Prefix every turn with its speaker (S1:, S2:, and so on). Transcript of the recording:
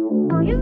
S1: Oh, yeah.